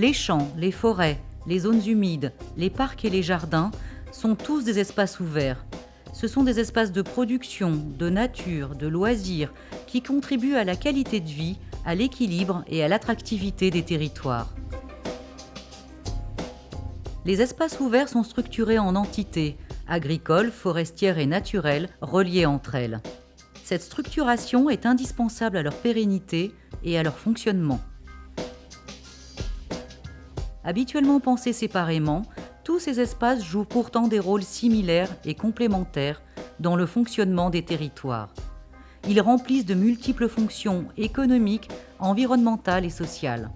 Les champs, les forêts, les zones humides, les parcs et les jardins sont tous des espaces ouverts. Ce sont des espaces de production, de nature, de loisirs qui contribuent à la qualité de vie, à l'équilibre et à l'attractivité des territoires. Les espaces ouverts sont structurés en entités, agricoles, forestières et naturelles, reliées entre elles. Cette structuration est indispensable à leur pérennité et à leur fonctionnement. Habituellement pensés séparément, tous ces espaces jouent pourtant des rôles similaires et complémentaires dans le fonctionnement des territoires. Ils remplissent de multiples fonctions économiques, environnementales et sociales.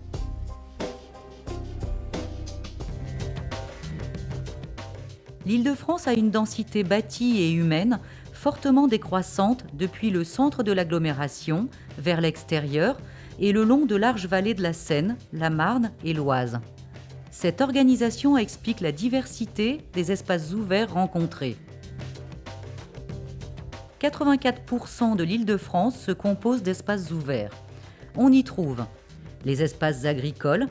L'Île-de-France a une densité bâtie et humaine fortement décroissante depuis le centre de l'agglomération vers l'extérieur et le long de larges vallées de la Seine, la Marne et l'Oise. Cette organisation explique la diversité des espaces ouverts rencontrés. 84% de l'Île-de-France se compose d'espaces ouverts. On y trouve les espaces agricoles,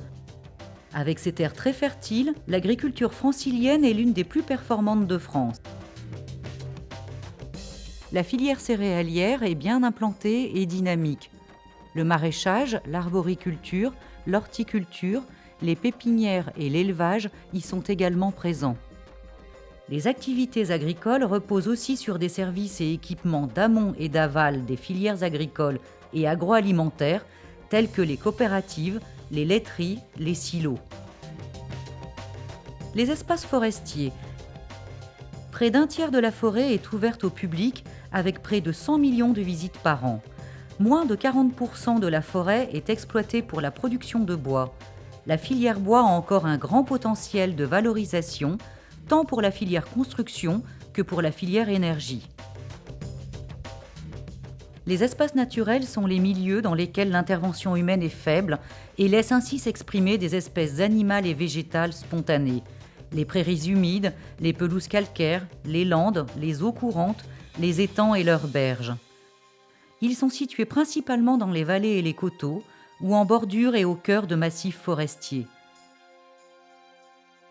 avec ses terres très fertiles, l'agriculture francilienne est l'une des plus performantes de France. La filière céréalière est bien implantée et dynamique. Le maraîchage, l'arboriculture, l'horticulture, les pépinières et l'élevage y sont également présents. Les activités agricoles reposent aussi sur des services et équipements d'amont et d'aval des filières agricoles et agroalimentaires tels que les coopératives, les laiteries, les silos. Les espaces forestiers. Près d'un tiers de la forêt est ouverte au public avec près de 100 millions de visites par an. Moins de 40% de la forêt est exploitée pour la production de bois. La filière bois a encore un grand potentiel de valorisation, tant pour la filière construction que pour la filière énergie. Les espaces naturels sont les milieux dans lesquels l'intervention humaine est faible et laissent ainsi s'exprimer des espèces animales et végétales spontanées. Les prairies humides, les pelouses calcaires, les landes, les eaux courantes, les étangs et leurs berges. Ils sont situés principalement dans les vallées et les coteaux, ou en bordure et au cœur de massifs forestiers.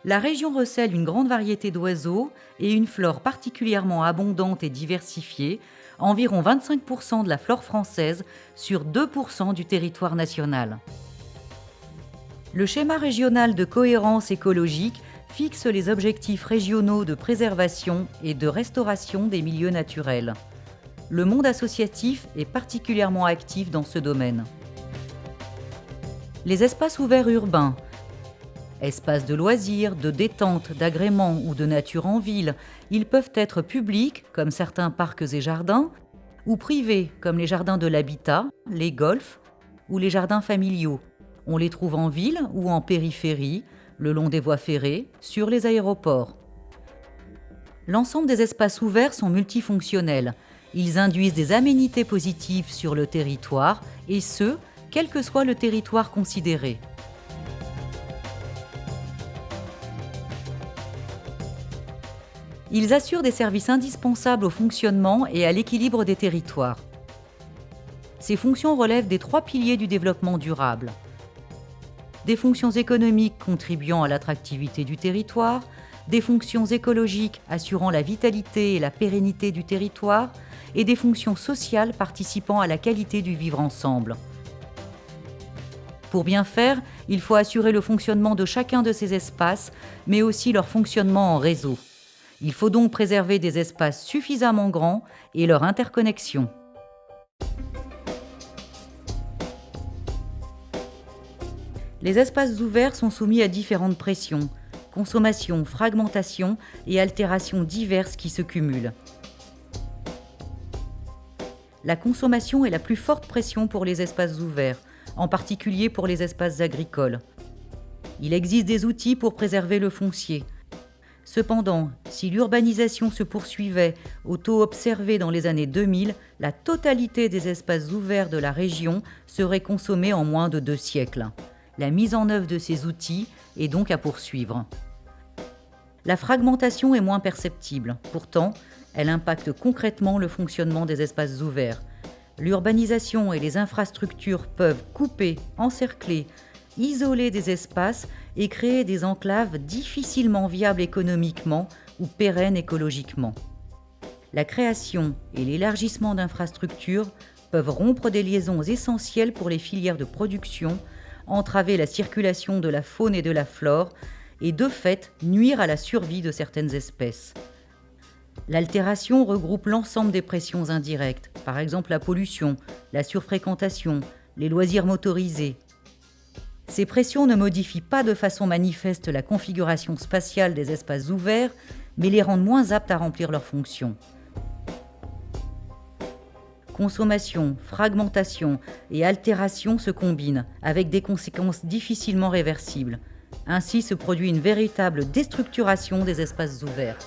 La région recèle une grande variété d'oiseaux et une flore particulièrement abondante et diversifiée, environ 25% de la flore française sur 2% du territoire national. Le schéma régional de cohérence écologique fixe les objectifs régionaux de préservation et de restauration des milieux naturels. Le monde associatif est particulièrement actif dans ce domaine. Les espaces ouverts urbains, espaces de loisirs, de détente, d'agrément ou de nature en ville, ils peuvent être publics, comme certains parcs et jardins, ou privés, comme les jardins de l'habitat, les golfs ou les jardins familiaux. On les trouve en ville ou en périphérie, le long des voies ferrées, sur les aéroports. L'ensemble des espaces ouverts sont multifonctionnels. Ils induisent des aménités positives sur le territoire, et ce, quel que soit le territoire considéré. Ils assurent des services indispensables au fonctionnement et à l'équilibre des territoires. Ces fonctions relèvent des trois piliers du développement durable des fonctions économiques contribuant à l'attractivité du territoire, des fonctions écologiques assurant la vitalité et la pérennité du territoire, et des fonctions sociales participant à la qualité du vivre ensemble. Pour bien faire, il faut assurer le fonctionnement de chacun de ces espaces, mais aussi leur fonctionnement en réseau. Il faut donc préserver des espaces suffisamment grands et leur interconnexion. Les espaces ouverts sont soumis à différentes pressions, consommation, fragmentation et altérations diverses qui se cumulent. La consommation est la plus forte pression pour les espaces ouverts, en particulier pour les espaces agricoles. Il existe des outils pour préserver le foncier. Cependant, si l'urbanisation se poursuivait au taux observé dans les années 2000, la totalité des espaces ouverts de la région serait consommée en moins de deux siècles. La mise en œuvre de ces outils est donc à poursuivre. La fragmentation est moins perceptible, pourtant, elle impacte concrètement le fonctionnement des espaces ouverts. L'urbanisation et les infrastructures peuvent couper, encercler, isoler des espaces et créer des enclaves difficilement viables économiquement ou pérennes écologiquement. La création et l'élargissement d'infrastructures peuvent rompre des liaisons essentielles pour les filières de production, entraver la circulation de la faune et de la flore et de fait nuire à la survie de certaines espèces. L'altération regroupe l'ensemble des pressions indirectes, par exemple la pollution, la surfréquentation, les loisirs motorisés. Ces pressions ne modifient pas de façon manifeste la configuration spatiale des espaces ouverts, mais les rendent moins aptes à remplir leurs fonctions. Consommation, fragmentation et altération se combinent avec des conséquences difficilement réversibles. Ainsi se produit une véritable déstructuration des espaces ouverts.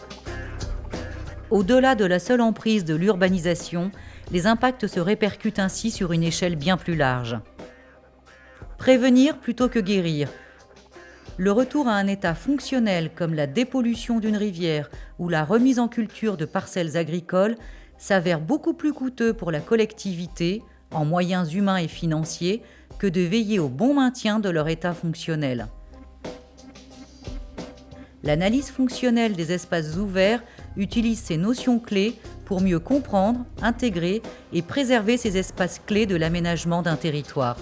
Au-delà de la seule emprise de l'urbanisation, les impacts se répercutent ainsi sur une échelle bien plus large. Prévenir plutôt que guérir. Le retour à un état fonctionnel comme la dépollution d'une rivière ou la remise en culture de parcelles agricoles s'avère beaucoup plus coûteux pour la collectivité, en moyens humains et financiers, que de veiller au bon maintien de leur état fonctionnel. L'analyse fonctionnelle des espaces ouverts utilise ces notions clés pour mieux comprendre, intégrer et préserver ces espaces clés de l'aménagement d'un territoire.